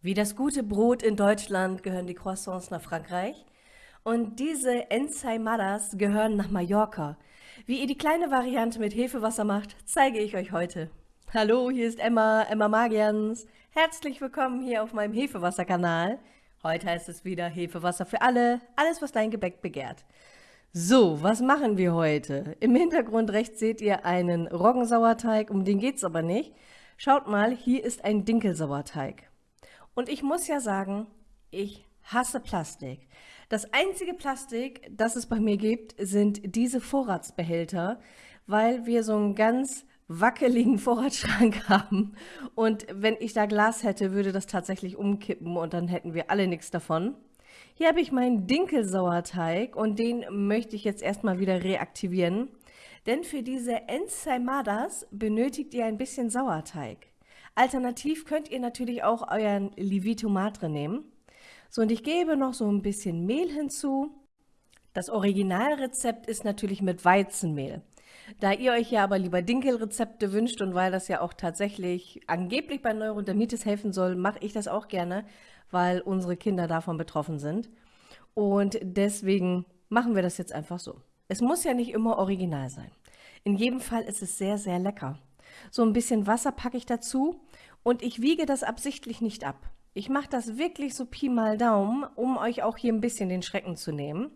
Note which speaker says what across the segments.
Speaker 1: Wie das gute Brot in Deutschland gehören die Croissants nach Frankreich und diese Ensaimadas gehören nach Mallorca. Wie ihr die kleine Variante mit Hefewasser macht, zeige ich euch heute. Hallo, hier ist Emma, Emma Magians. Herzlich willkommen hier auf meinem Hefewasser-Kanal. Heute heißt es wieder Hefewasser für alle, alles was dein Gebäck begehrt. So, was machen wir heute? Im Hintergrund rechts seht ihr einen Roggensauerteig, um den geht es aber nicht. Schaut mal, hier ist ein Dinkelsauerteig. Und ich muss ja sagen, ich hasse Plastik. Das einzige Plastik, das es bei mir gibt, sind diese Vorratsbehälter, weil wir so einen ganz wackeligen Vorratsschrank haben. Und wenn ich da Glas hätte, würde das tatsächlich umkippen und dann hätten wir alle nichts davon. Hier habe ich meinen Dinkelsauerteig und den möchte ich jetzt erstmal wieder reaktivieren. Denn für diese Ensaimadas benötigt ihr ein bisschen Sauerteig. Alternativ könnt ihr natürlich auch euren Livito Madre nehmen. So, und ich gebe noch so ein bisschen Mehl hinzu. Das Originalrezept ist natürlich mit Weizenmehl. Da ihr euch ja aber lieber Dinkelrezepte wünscht und weil das ja auch tatsächlich angeblich bei Neurodermitis helfen soll, mache ich das auch gerne, weil unsere Kinder davon betroffen sind. Und deswegen machen wir das jetzt einfach so. Es muss ja nicht immer original sein. In jedem Fall ist es sehr, sehr lecker. So ein bisschen Wasser packe ich dazu und ich wiege das absichtlich nicht ab. Ich mache das wirklich so Pi mal Daumen, um euch auch hier ein bisschen den Schrecken zu nehmen.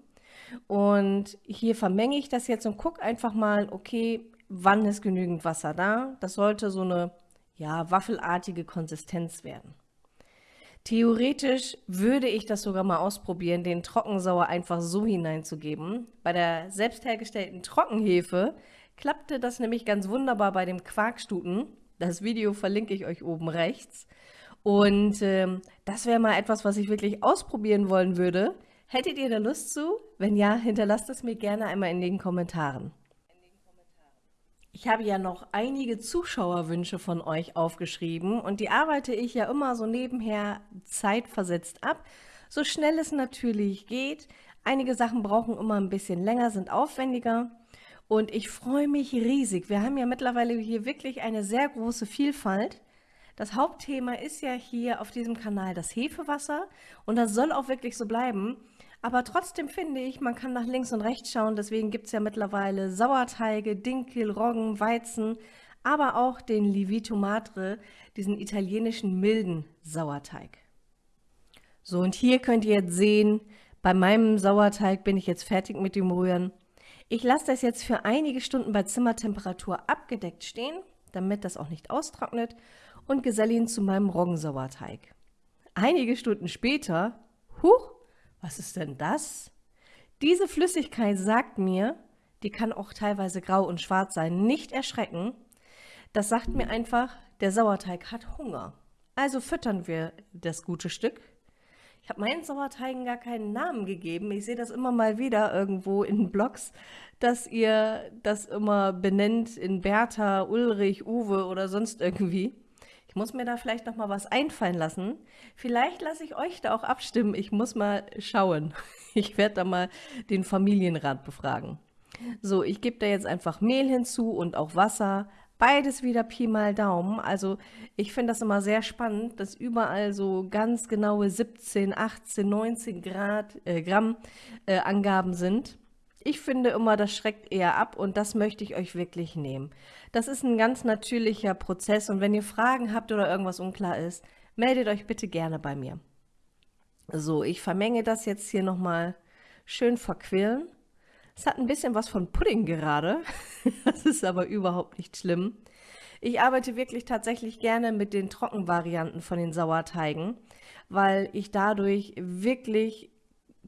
Speaker 1: Und hier vermenge ich das jetzt und gucke einfach mal, okay, wann ist genügend Wasser da? Das sollte so eine ja, waffelartige Konsistenz werden. Theoretisch würde ich das sogar mal ausprobieren, den Trockensauer einfach so hineinzugeben. Bei der selbst hergestellten Trockenhefe klappte das nämlich ganz wunderbar bei dem Quarkstuten. Das Video verlinke ich euch oben rechts. Und ähm, das wäre mal etwas, was ich wirklich ausprobieren wollen würde. Hättet ihr da Lust zu? Wenn ja, hinterlasst es mir gerne einmal in den Kommentaren. Ich habe ja noch einige Zuschauerwünsche von euch aufgeschrieben und die arbeite ich ja immer so nebenher zeitversetzt ab, so schnell es natürlich geht. Einige Sachen brauchen immer ein bisschen länger, sind aufwendiger. Und ich freue mich riesig. Wir haben ja mittlerweile hier wirklich eine sehr große Vielfalt. Das Hauptthema ist ja hier auf diesem Kanal das Hefewasser und das soll auch wirklich so bleiben. Aber trotzdem finde ich, man kann nach links und rechts schauen. Deswegen gibt es ja mittlerweile Sauerteige, Dinkel, Roggen, Weizen, aber auch den Livito Madre, diesen italienischen milden Sauerteig. So, und hier könnt ihr jetzt sehen, bei meinem Sauerteig bin ich jetzt fertig mit dem Rühren. Ich lasse das jetzt für einige Stunden bei Zimmertemperatur abgedeckt stehen, damit das auch nicht austrocknet und geselle ihn zu meinem Roggensauerteig. Einige Stunden später, huch, was ist denn das? Diese Flüssigkeit sagt mir, die kann auch teilweise grau und schwarz sein, nicht erschrecken. Das sagt mir einfach, der Sauerteig hat Hunger. Also füttern wir das gute Stück ich habe meinen Sauerteigen gar keinen Namen gegeben. Ich sehe das immer mal wieder irgendwo in Blogs, dass ihr das immer benennt in Bertha, Ulrich, Uwe oder sonst irgendwie. Ich muss mir da vielleicht noch mal was einfallen lassen. Vielleicht lasse ich euch da auch abstimmen. Ich muss mal schauen. Ich werde da mal den Familienrat befragen. So, ich gebe da jetzt einfach Mehl hinzu und auch Wasser. Beides wieder Pi mal Daumen. Also ich finde das immer sehr spannend, dass überall so ganz genaue 17, 18, 19 Grad, äh, Gramm äh, Angaben sind. Ich finde immer, das schreckt eher ab und das möchte ich euch wirklich nehmen. Das ist ein ganz natürlicher Prozess und wenn ihr Fragen habt oder irgendwas unklar ist, meldet euch bitte gerne bei mir. So, ich vermenge das jetzt hier nochmal schön verquillen. Es hat ein bisschen was von Pudding gerade. das ist aber überhaupt nicht schlimm. Ich arbeite wirklich tatsächlich gerne mit den Trockenvarianten von den Sauerteigen, weil ich dadurch wirklich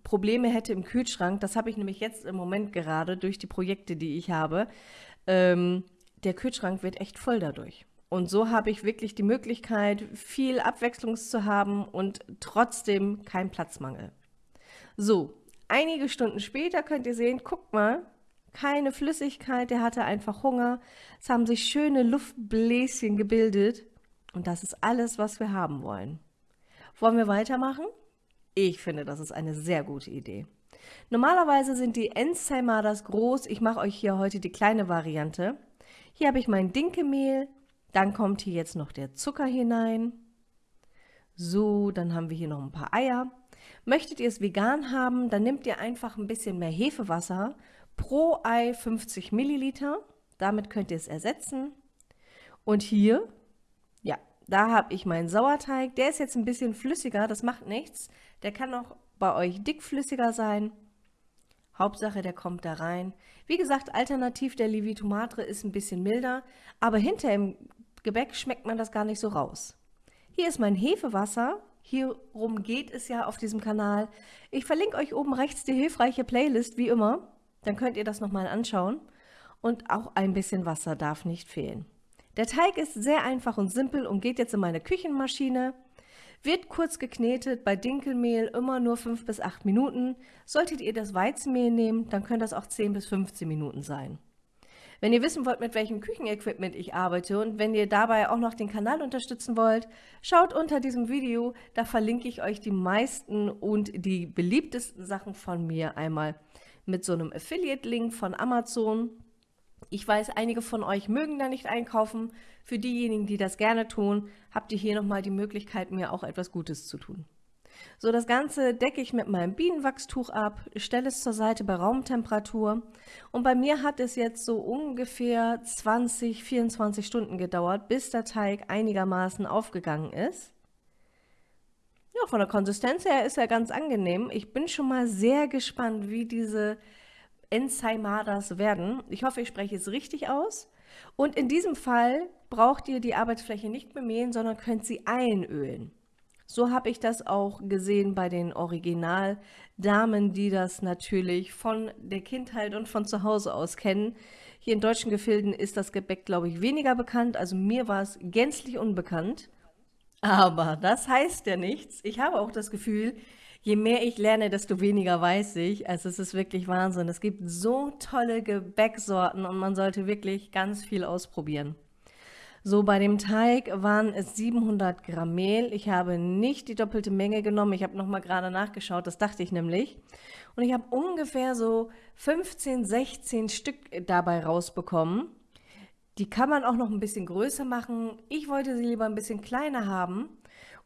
Speaker 1: Probleme hätte im Kühlschrank. Das habe ich nämlich jetzt im Moment gerade durch die Projekte, die ich habe. Ähm, der Kühlschrank wird echt voll dadurch. Und so habe ich wirklich die Möglichkeit, viel Abwechslung zu haben und trotzdem kein Platzmangel. So, Einige Stunden später könnt ihr sehen, guckt mal, keine Flüssigkeit, der hatte einfach Hunger. Es haben sich schöne Luftbläschen gebildet. Und das ist alles, was wir haben wollen. Wollen wir weitermachen? Ich finde, das ist eine sehr gute Idee. Normalerweise sind die Ensaimadas groß. Ich mache euch hier heute die kleine Variante. Hier habe ich mein Dinkelmehl. Dann kommt hier jetzt noch der Zucker hinein. So, dann haben wir hier noch ein paar Eier. Möchtet ihr es vegan haben, dann nehmt ihr einfach ein bisschen mehr Hefewasser. Pro Ei 50 Milliliter. Damit könnt ihr es ersetzen. Und hier, ja, da habe ich meinen Sauerteig. Der ist jetzt ein bisschen flüssiger, das macht nichts. Der kann auch bei euch dickflüssiger sein. Hauptsache, der kommt da rein. Wie gesagt, alternativ der Levitomatre ist ein bisschen milder, aber hinter im Gebäck schmeckt man das gar nicht so raus. Hier ist mein Hefewasser. Hierum geht es ja auf diesem Kanal. Ich verlinke euch oben rechts die hilfreiche Playlist, wie immer. Dann könnt ihr das nochmal anschauen. Und auch ein bisschen Wasser darf nicht fehlen. Der Teig ist sehr einfach und simpel und geht jetzt in meine Küchenmaschine. Wird kurz geknetet, bei Dinkelmehl immer nur 5 bis 8 Minuten. Solltet ihr das Weizenmehl nehmen, dann können das auch 10 bis 15 Minuten sein. Wenn ihr wissen wollt, mit welchem Küchenequipment ich arbeite und wenn ihr dabei auch noch den Kanal unterstützen wollt, schaut unter diesem Video, da verlinke ich euch die meisten und die beliebtesten Sachen von mir einmal mit so einem Affiliate-Link von Amazon ich weiß, einige von euch mögen da nicht einkaufen. Für diejenigen, die das gerne tun, habt ihr hier nochmal die Möglichkeit, mir auch etwas Gutes zu tun. So, das Ganze decke ich mit meinem Bienenwachstuch ab, stelle es zur Seite bei Raumtemperatur und bei mir hat es jetzt so ungefähr 20, 24 Stunden gedauert, bis der Teig einigermaßen aufgegangen ist. Ja, von der Konsistenz her ist er ganz angenehm. Ich bin schon mal sehr gespannt, wie diese Enzaimadas werden. Ich hoffe, ich spreche es richtig aus. Und in diesem Fall braucht ihr die Arbeitsfläche nicht bemehlen, sondern könnt sie einölen. So habe ich das auch gesehen bei den Originaldamen, die das natürlich von der Kindheit und von zu Hause aus kennen. Hier in deutschen Gefilden ist das Gebäck, glaube ich, weniger bekannt. Also mir war es gänzlich unbekannt. Aber das heißt ja nichts. Ich habe auch das Gefühl, je mehr ich lerne, desto weniger weiß ich. Also es ist wirklich Wahnsinn. Es gibt so tolle Gebäcksorten und man sollte wirklich ganz viel ausprobieren. So, bei dem Teig waren es 700 Gramm Mehl. Ich habe nicht die doppelte Menge genommen. Ich habe nochmal gerade nachgeschaut, das dachte ich nämlich. Und ich habe ungefähr so 15, 16 Stück dabei rausbekommen. Die kann man auch noch ein bisschen größer machen. Ich wollte sie lieber ein bisschen kleiner haben.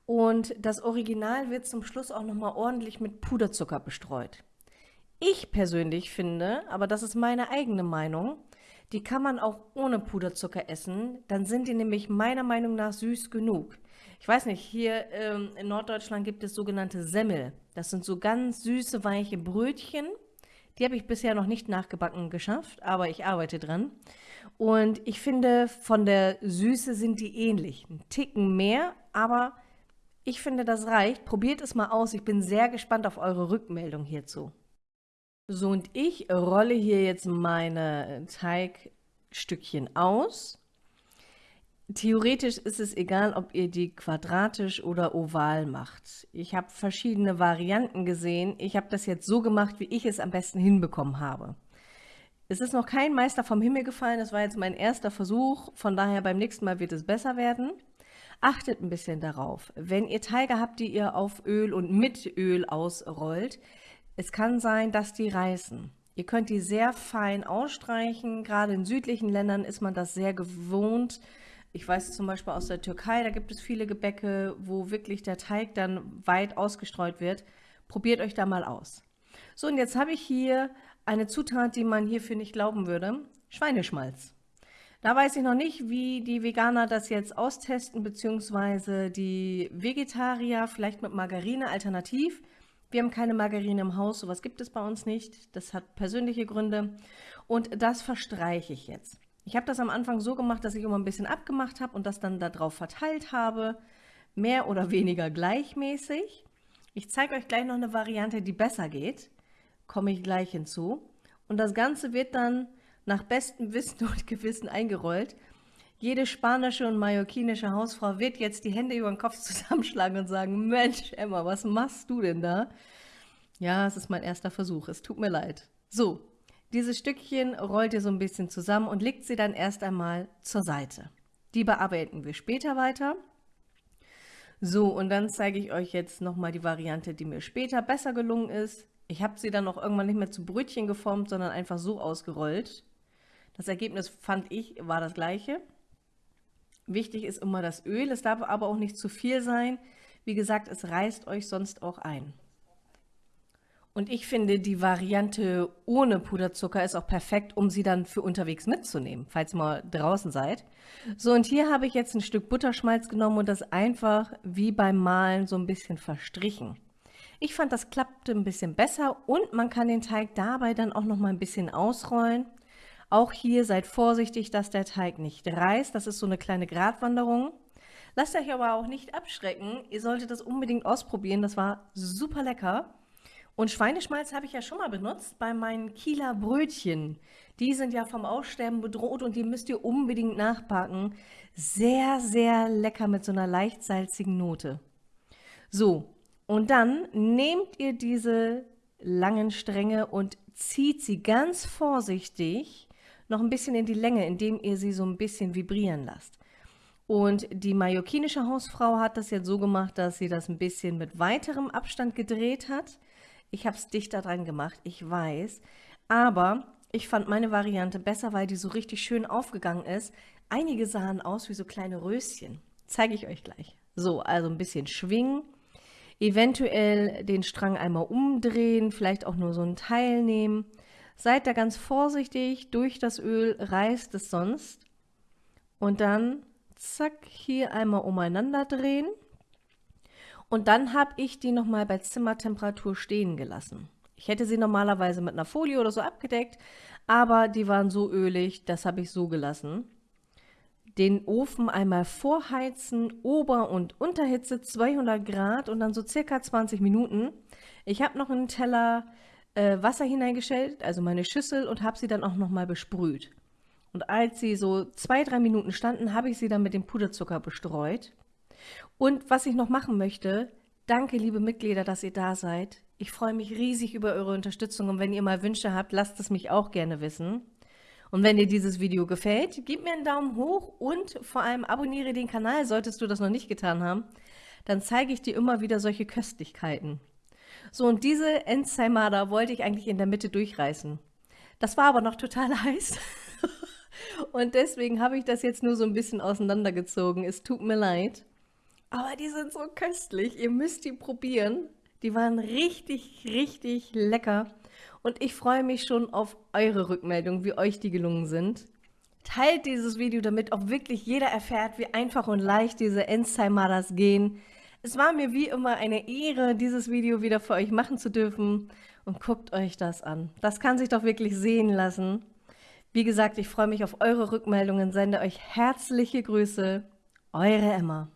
Speaker 1: Und das Original wird zum Schluss auch nochmal ordentlich mit Puderzucker bestreut. Ich persönlich finde, aber das ist meine eigene Meinung, die kann man auch ohne Puderzucker essen. Dann sind die nämlich meiner Meinung nach süß genug. Ich weiß nicht, hier ähm, in Norddeutschland gibt es sogenannte Semmel. Das sind so ganz süße, weiche Brötchen. Die habe ich bisher noch nicht nachgebacken geschafft, aber ich arbeite dran. Und ich finde, von der Süße sind die ähnlich. Ein Ticken mehr, aber ich finde, das reicht. Probiert es mal aus. Ich bin sehr gespannt auf eure Rückmeldung hierzu. So, und ich rolle hier jetzt meine Teigstückchen aus. Theoretisch ist es egal, ob ihr die quadratisch oder oval macht. Ich habe verschiedene Varianten gesehen. Ich habe das jetzt so gemacht, wie ich es am besten hinbekommen habe. Es ist noch kein Meister vom Himmel gefallen. Das war jetzt mein erster Versuch. Von daher beim nächsten Mal wird es besser werden. Achtet ein bisschen darauf. Wenn ihr Teige habt, die ihr auf Öl und mit Öl ausrollt, es kann sein, dass die reißen. Ihr könnt die sehr fein ausstreichen. Gerade in südlichen Ländern ist man das sehr gewohnt. Ich weiß zum Beispiel aus der Türkei, da gibt es viele Gebäcke, wo wirklich der Teig dann weit ausgestreut wird. Probiert euch da mal aus. So, und jetzt habe ich hier eine Zutat, die man hierfür nicht glauben würde. Schweineschmalz. Da weiß ich noch nicht, wie die Veganer das jetzt austesten, beziehungsweise die Vegetarier vielleicht mit Margarine alternativ. Wir haben keine Margarine im Haus, sowas gibt es bei uns nicht. Das hat persönliche Gründe und das verstreiche ich jetzt. Ich habe das am Anfang so gemacht, dass ich immer ein bisschen abgemacht habe und das dann darauf verteilt habe, mehr oder weniger gleichmäßig. Ich zeige euch gleich noch eine Variante, die besser geht, komme ich gleich hinzu. Und das Ganze wird dann nach bestem Wissen und Gewissen eingerollt. Jede spanische und mallorquinische Hausfrau wird jetzt die Hände über den Kopf zusammenschlagen und sagen, Mensch, Emma, was machst du denn da? Ja, es ist mein erster Versuch, es tut mir leid. So, dieses Stückchen rollt ihr so ein bisschen zusammen und legt sie dann erst einmal zur Seite. Die bearbeiten wir später weiter. So, und dann zeige ich euch jetzt nochmal die Variante, die mir später besser gelungen ist. Ich habe sie dann auch irgendwann nicht mehr zu Brötchen geformt, sondern einfach so ausgerollt. Das Ergebnis, fand ich, war das gleiche. Wichtig ist immer das Öl, es darf aber auch nicht zu viel sein. Wie gesagt, es reißt euch sonst auch ein. Und ich finde, die Variante ohne Puderzucker ist auch perfekt, um sie dann für unterwegs mitzunehmen, falls ihr mal draußen seid. So, und hier habe ich jetzt ein Stück Butterschmalz genommen und das einfach wie beim Malen so ein bisschen verstrichen. Ich fand, das klappte ein bisschen besser und man kann den Teig dabei dann auch noch mal ein bisschen ausrollen. Auch hier seid vorsichtig, dass der Teig nicht reißt. Das ist so eine kleine Gratwanderung. Lasst euch aber auch nicht abschrecken. Ihr solltet das unbedingt ausprobieren. Das war super lecker. Und Schweineschmalz habe ich ja schon mal benutzt bei meinen Kieler Brötchen. Die sind ja vom Aussterben bedroht und die müsst ihr unbedingt nachbacken. Sehr, sehr lecker mit so einer leicht salzigen Note. So, und dann nehmt ihr diese langen Stränge und zieht sie ganz vorsichtig noch ein bisschen in die Länge, indem ihr sie so ein bisschen vibrieren lasst. Und die mallorquinische Hausfrau hat das jetzt so gemacht, dass sie das ein bisschen mit weiterem Abstand gedreht hat. Ich habe es dichter dran gemacht, ich weiß. Aber ich fand meine Variante besser, weil die so richtig schön aufgegangen ist. Einige sahen aus wie so kleine Röschen. Zeige ich euch gleich. So, also ein bisschen schwingen. Eventuell den Strang einmal umdrehen, vielleicht auch nur so ein Teil nehmen. Seid da ganz vorsichtig, durch das Öl reißt es sonst. Und dann, zack, hier einmal umeinander drehen. Und dann habe ich die nochmal bei Zimmertemperatur stehen gelassen. Ich hätte sie normalerweise mit einer Folie oder so abgedeckt, aber die waren so ölig, das habe ich so gelassen. Den Ofen einmal vorheizen, Ober- und Unterhitze 200 Grad und dann so circa 20 Minuten. Ich habe noch einen Teller äh, Wasser hineingestellt, also meine Schüssel, und habe sie dann auch nochmal besprüht. Und als sie so zwei, drei Minuten standen, habe ich sie dann mit dem Puderzucker bestreut. Und was ich noch machen möchte, danke liebe Mitglieder, dass ihr da seid. Ich freue mich riesig über eure Unterstützung und wenn ihr mal Wünsche habt, lasst es mich auch gerne wissen. Und wenn dir dieses Video gefällt, gib mir einen Daumen hoch und vor allem abonniere den Kanal, solltest du das noch nicht getan haben. Dann zeige ich dir immer wieder solche Köstlichkeiten. So, und diese Ensaimada wollte ich eigentlich in der Mitte durchreißen. Das war aber noch total heiß. und deswegen habe ich das jetzt nur so ein bisschen auseinandergezogen. Es tut mir leid. Aber die sind so köstlich. Ihr müsst die probieren. Die waren richtig, richtig lecker. Und ich freue mich schon auf eure Rückmeldung, wie euch die gelungen sind. Teilt dieses Video, damit auch wirklich jeder erfährt, wie einfach und leicht diese Ensaimadas gehen. Es war mir wie immer eine Ehre, dieses Video wieder für euch machen zu dürfen. Und guckt euch das an. Das kann sich doch wirklich sehen lassen. Wie gesagt, ich freue mich auf eure Rückmeldungen, sende euch herzliche Grüße. Eure Emma.